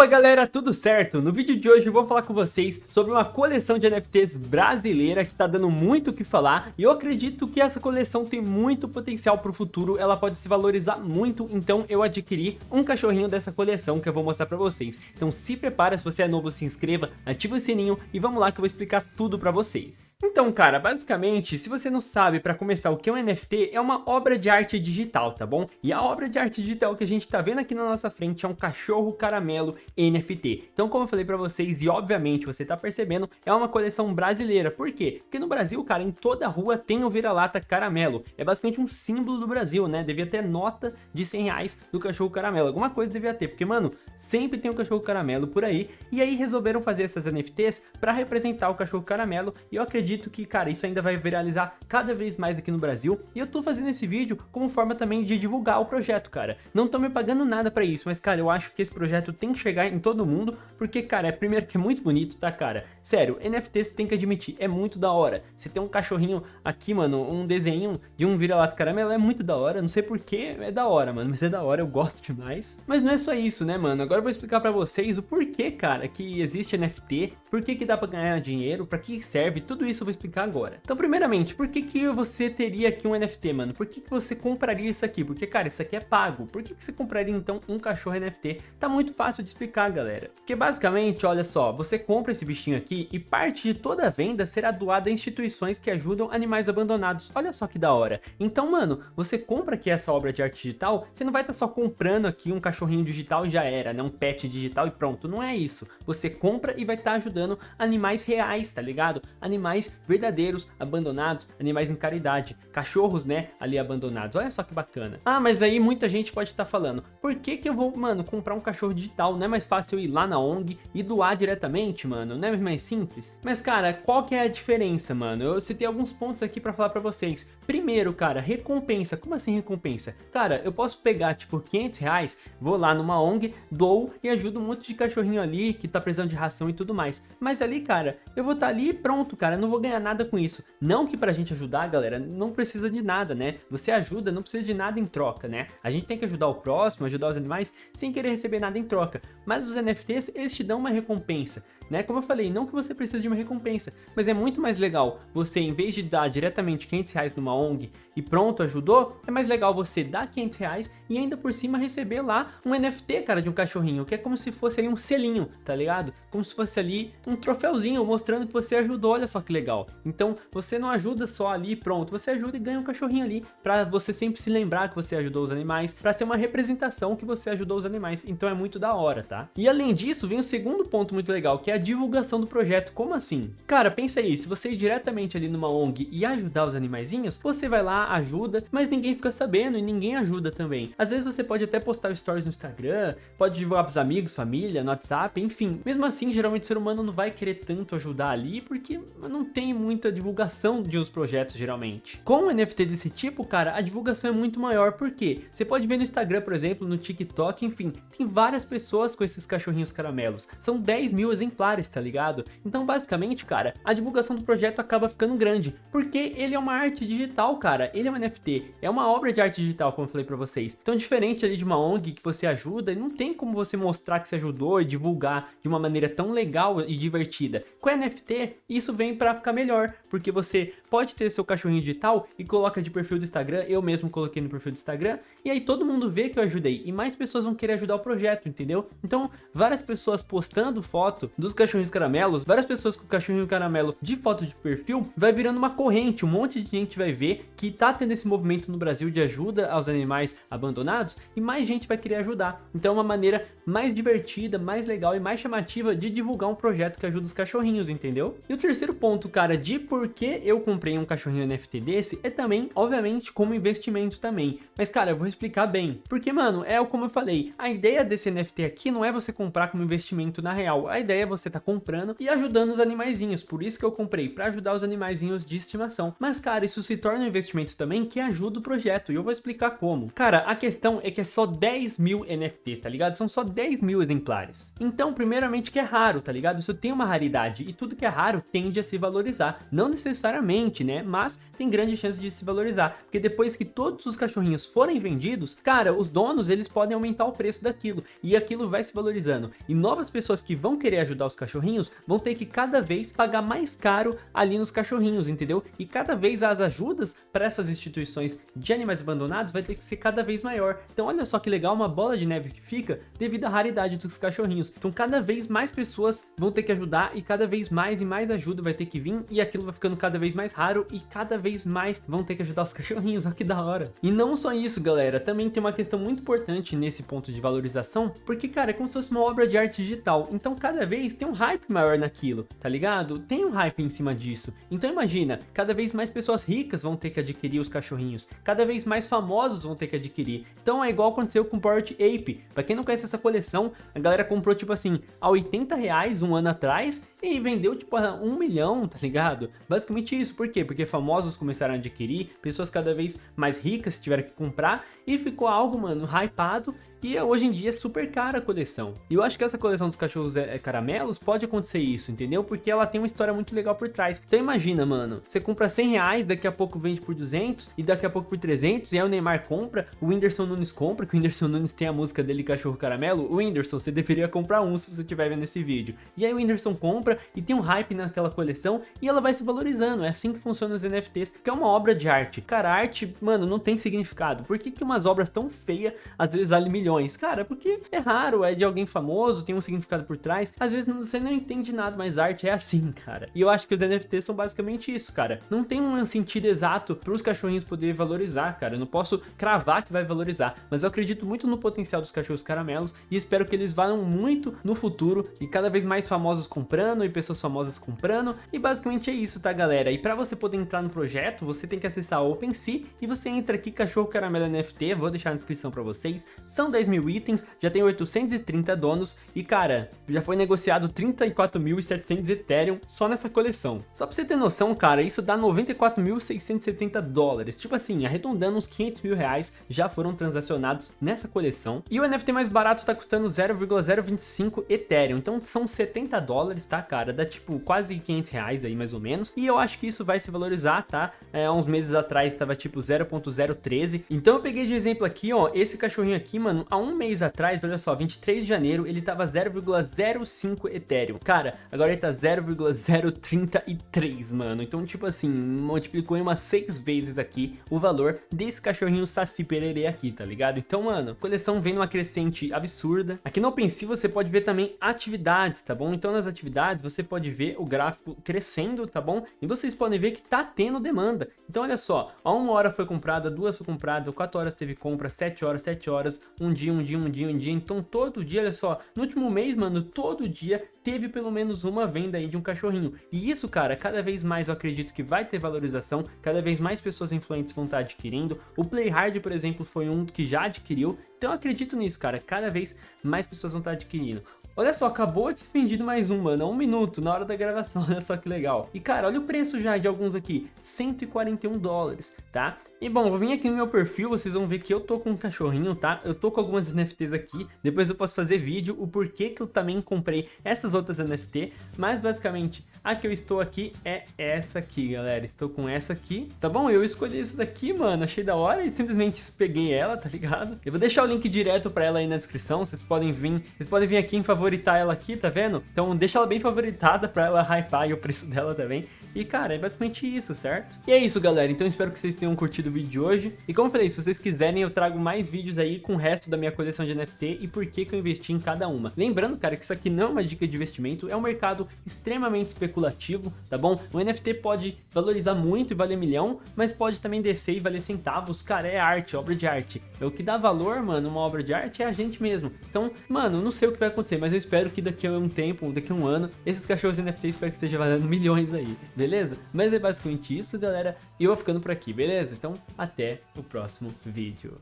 Opa galera, tudo certo? No vídeo de hoje eu vou falar com vocês sobre uma coleção de NFTs brasileira que tá dando muito o que falar e eu acredito que essa coleção tem muito potencial para o futuro, ela pode se valorizar muito, então eu adquiri um cachorrinho dessa coleção que eu vou mostrar para vocês. Então se prepara, se você é novo se inscreva, ativa o sininho e vamos lá que eu vou explicar tudo para vocês. Então cara, basicamente, se você não sabe para começar o que é um NFT, é uma obra de arte digital, tá bom? E a obra de arte digital que a gente tá vendo aqui na nossa frente é um cachorro caramelo NFT. Então, como eu falei pra vocês, e obviamente você tá percebendo, é uma coleção brasileira. Por quê? Porque no Brasil, cara, em toda rua tem o vira-lata caramelo. É basicamente um símbolo do Brasil, né? Devia ter nota de 100 reais do cachorro caramelo. Alguma coisa devia ter, porque, mano, sempre tem um cachorro caramelo por aí. E aí resolveram fazer essas NFTs pra representar o cachorro caramelo. E eu acredito que, cara, isso ainda vai viralizar cada vez mais aqui no Brasil. E eu tô fazendo esse vídeo como forma também de divulgar o projeto, cara. Não tô me pagando nada pra isso, mas, cara, eu acho que esse projeto tem que chegar em todo mundo, porque, cara, é primeiro que é muito bonito, tá, cara? Sério, NFT você tem que admitir, é muito da hora. Você tem um cachorrinho aqui, mano, um desenho de um vira-lata caramelo, é muito da hora, não sei porquê, é da hora, mano, mas é da hora, eu gosto demais. Mas não é só isso, né, mano? Agora eu vou explicar pra vocês o porquê, cara, que existe NFT, por que que dá pra ganhar dinheiro, pra que serve, tudo isso eu vou explicar agora. Então, primeiramente, por que que você teria aqui um NFT, mano? Por que que você compraria isso aqui? Porque, cara, isso aqui é pago. Por que que você compraria, então, um cachorro NFT? Tá muito fácil de explicar, galera. Porque basicamente, olha só, você compra esse bichinho aqui e parte de toda a venda será doada a instituições que ajudam animais abandonados. Olha só que da hora. Então, mano, você compra aqui essa obra de arte digital, você não vai estar tá só comprando aqui um cachorrinho digital e já era, né? Um pet digital e pronto. Não é isso. Você compra e vai estar tá ajudando animais reais, tá ligado? Animais verdadeiros, abandonados, animais em caridade. Cachorros, né? Ali abandonados. Olha só que bacana. Ah, mas aí muita gente pode estar tá falando, por que que eu vou, mano, comprar um cachorro digital? Não é mais fácil eu ir lá na ONG e doar diretamente, mano? Não é mais simples? Mas, cara, qual que é a diferença, mano? Eu citei alguns pontos aqui pra falar pra vocês. Primeiro, cara, recompensa. Como assim recompensa? Cara, eu posso pegar, tipo, 500 reais, vou lá numa ONG, dou e ajudo um monte de cachorrinho ali que tá precisando de ração e tudo mais. Mas ali, cara, eu vou estar tá ali e pronto, cara, não vou ganhar nada com isso. Não que pra gente ajudar, galera, não precisa de nada, né? Você ajuda, não precisa de nada em troca, né? A gente tem que ajudar o próximo, ajudar os animais, sem querer receber nada em troca. Mas os NFTs, eles te dão uma recompensa, né? Como eu falei, não que você precise de uma recompensa, mas é muito mais legal você, em vez de dar diretamente 500 reais numa ONG e pronto, ajudou, é mais legal você dar 500 reais e ainda por cima receber lá um NFT, cara, de um cachorrinho, que é como se fosse ali um selinho, tá ligado? Como se fosse ali um troféuzinho mostrando que você ajudou, olha só que legal. Então, você não ajuda só ali pronto, você ajuda e ganha um cachorrinho ali, pra você sempre se lembrar que você ajudou os animais, pra ser uma representação que você ajudou os animais, então é muito da hora, tá? E além disso, vem o segundo ponto muito legal, que é a divulgação do projeto. Como assim? Cara, pensa aí, se você ir diretamente ali numa ONG e ajudar os animaizinhos, você vai lá, ajuda, mas ninguém fica sabendo e ninguém ajuda também. Às vezes você pode até postar stories no Instagram, pode divulgar pros amigos, família, no WhatsApp, enfim. Mesmo assim, geralmente o ser humano não vai querer tanto ajudar ali, porque não tem muita divulgação de uns projetos, geralmente. Com um NFT desse tipo, cara, a divulgação é muito maior, porque você pode ver no Instagram, por exemplo, no TikTok, enfim, tem várias pessoas com esses cachorrinhos caramelos. São 10 mil exemplares, tá ligado? Então, basicamente, cara, a divulgação do projeto acaba ficando grande, porque ele é uma arte digital, cara. Ele é um NFT, é uma obra de arte digital, como eu falei pra vocês. Então, diferente ali de uma ONG que você ajuda, não tem como você mostrar que você ajudou e divulgar de uma maneira tão legal e divertida. Com NFT, isso vem pra ficar melhor, porque você pode ter seu cachorrinho digital e coloca de perfil do Instagram, eu mesmo coloquei no perfil do Instagram, e aí todo mundo vê que eu ajudei, e mais pessoas vão querer ajudar o projeto, entendeu? Então, várias pessoas postando foto dos cachorrinhos caramelos, várias pessoas com o cachorrinho caramelo de foto de perfil, vai virando uma corrente, um monte de gente vai ver que tá tendo esse movimento no Brasil de ajuda aos animais abandonados, e mais gente vai querer ajudar. Então é uma maneira mais divertida, mais legal e mais chamativa de divulgar um projeto que ajuda os cachorrinhos, entendeu? E o terceiro ponto, cara, de por que eu comprei um cachorrinho NFT desse, é também, obviamente, como investimento também. Mas, cara, eu vou explicar bem. Porque, mano, é como eu falei, a ideia desse NFT aqui não é você comprar como investimento na real. A ideia é você tá comprando e ajudando os animaizinhos. Por isso que eu comprei, para ajudar os animaizinhos de estimação. Mas, cara, isso se torna um investimento também que ajuda o projeto. E eu vou explicar como. Cara, a questão é que é só 10 mil NFTs, tá ligado? São só 10 mil exemplares. Então, primeiramente que é raro, tá ligado? Isso tem uma raridade. E tudo que é raro tende a se valorizar. Não necessariamente, né? Mas tem grande chance de se valorizar. Porque depois que todos os cachorrinhos forem vendidos, cara, os donos, eles podem aumentar o preço daquilo. E aquilo vai se valorizando. E novas pessoas que vão querer ajudar os cachorrinhos vão ter que cada vez pagar mais caro ali nos cachorrinhos, entendeu? E cada vez as ajudas para essas instituições de animais abandonados vai ter que ser cada vez maior. Então olha só que legal uma bola de neve que fica devido à raridade dos cachorrinhos. Então cada vez mais pessoas vão ter que ajudar e cada vez mais e mais ajuda vai ter que vir e aquilo vai ficando cada vez mais raro e cada vez mais vão ter que ajudar os cachorrinhos, olha que da hora. E não só isso galera, também tem uma questão muito importante nesse ponto de valorização, porque cara, como se fosse uma obra de arte digital, então cada vez tem um hype maior naquilo, tá ligado? Tem um hype em cima disso. Então imagina, cada vez mais pessoas ricas vão ter que adquirir os cachorrinhos, cada vez mais famosos vão ter que adquirir. Então é igual aconteceu com Port Ape. Pra quem não conhece essa coleção, a galera comprou tipo assim, a 80 reais um ano atrás e vendeu tipo a 1 milhão, tá ligado? Basicamente isso, por quê? Porque famosos começaram a adquirir, pessoas cada vez mais ricas tiveram que comprar e ficou algo, mano, hypado e hoje em dia é super cara a coleção. E eu acho que essa coleção dos cachorros é, é, caramelos pode acontecer isso, entendeu? Porque ela tem uma história muito legal por trás. Então imagina, mano, você compra 100 reais, daqui a pouco vende por 200 e daqui a pouco por 300 e aí o Neymar compra, o Whindersson Nunes compra, que o Whindersson Nunes tem a música dele Cachorro Caramelo. O Whindersson, você deveria comprar um se você estiver vendo esse vídeo. E aí o Whindersson compra e tem um hype naquela coleção e ela vai se valorizando. É assim que funciona os NFTs, que é uma obra de arte. Cara, arte, mano, não tem significado. Por que, que umas obras tão feias às vezes valem milhões? Cara, cara, porque é raro, é de alguém famoso, tem um significado por trás. Às vezes você não entende nada, mas arte é assim, cara. E eu acho que os NFTs são basicamente isso, cara. Não tem um sentido exato para os cachorrinhos poderem valorizar, cara. Eu não posso cravar que vai valorizar, mas eu acredito muito no potencial dos cachorros caramelos e espero que eles valham muito no futuro e cada vez mais famosos comprando e pessoas famosas comprando. E basicamente é isso, tá, galera? E para você poder entrar no projeto, você tem que acessar o OpenSea e você entra aqui, cachorro caramelo NFT, vou deixar na descrição para vocês. São 10 mil itens itens, já tem 830 donos e cara, já foi negociado 34.700 Ethereum só nessa coleção. Só pra você ter noção, cara, isso dá 94.670 dólares, tipo assim, arredondando uns 500 mil reais já foram transacionados nessa coleção. E o NFT mais barato tá custando 0,025 Ethereum, então são 70 dólares, tá, cara? Dá tipo quase 500 reais aí mais ou menos. E eu acho que isso vai se valorizar, tá? É, uns meses atrás tava tipo 0.013. Então eu peguei de exemplo aqui, ó, esse cachorrinho aqui, mano, há um mês atrás, olha só, 23 de janeiro, ele tava 0,05 Ethereum. Cara, agora ele tá 0,033, mano. Então, tipo assim, multiplicou em umas 6 vezes aqui o valor desse cachorrinho Saci Pererê aqui, tá ligado? Então, mano, coleção vem numa crescente absurda. Aqui no OpenSea você pode ver também atividades, tá bom? Então, nas atividades você pode ver o gráfico crescendo, tá bom? E vocês podem ver que tá tendo demanda. Então, olha só, a uma hora foi comprada, duas foi comprada, quatro horas teve compra, sete horas, sete horas, um dia, um dia, um dia, um dia. Então todo dia, olha só, no último mês, mano, todo dia teve pelo menos uma venda aí de um cachorrinho. E isso, cara, cada vez mais eu acredito que vai ter valorização, cada vez mais pessoas influentes vão estar adquirindo. O Playhard, por exemplo, foi um que já adquiriu. Então eu acredito nisso, cara, cada vez mais pessoas vão estar adquirindo. Olha só, acabou de ser vendido mais um, mano, um minuto na hora da gravação, olha só que legal. E cara, olha o preço já de alguns aqui, 141 dólares, tá? E bom, vou vir aqui no meu perfil, vocês vão ver que eu tô com um cachorrinho, tá? Eu tô com algumas NFTs aqui, depois eu posso fazer vídeo o porquê que eu também comprei essas outras NFT, mas basicamente a que eu estou aqui é essa aqui, galera. Estou com essa aqui, tá bom? Eu escolhi essa daqui, mano, achei da hora e simplesmente peguei ela, tá ligado? Eu vou deixar o link direto pra ela aí na descrição, vocês podem vir, vocês podem vir aqui em favoritar ela aqui, tá vendo? Então deixa ela bem favoritada pra ela hypar e o preço dela também. E cara, é basicamente isso, certo? E é isso, galera. Então espero que vocês tenham curtido o vídeo de hoje. E como eu falei, se vocês quiserem, eu trago mais vídeos aí com o resto da minha coleção de NFT e por que que eu investi em cada uma. Lembrando, cara, que isso aqui não é uma dica de investimento, é um mercado extremamente especulativo, tá bom? O NFT pode valorizar muito e valer milhão, mas pode também descer e valer centavos. Cara, é arte, obra de arte. É o que dá valor, mano, uma obra de arte é a gente mesmo. Então, mano, não sei o que vai acontecer, mas eu espero que daqui a um tempo, daqui a um ano, esses cachorros NFT espero que esteja valendo milhões aí, beleza? Mas é basicamente isso, galera. E eu vou ficando por aqui, beleza? Então, até o próximo vídeo.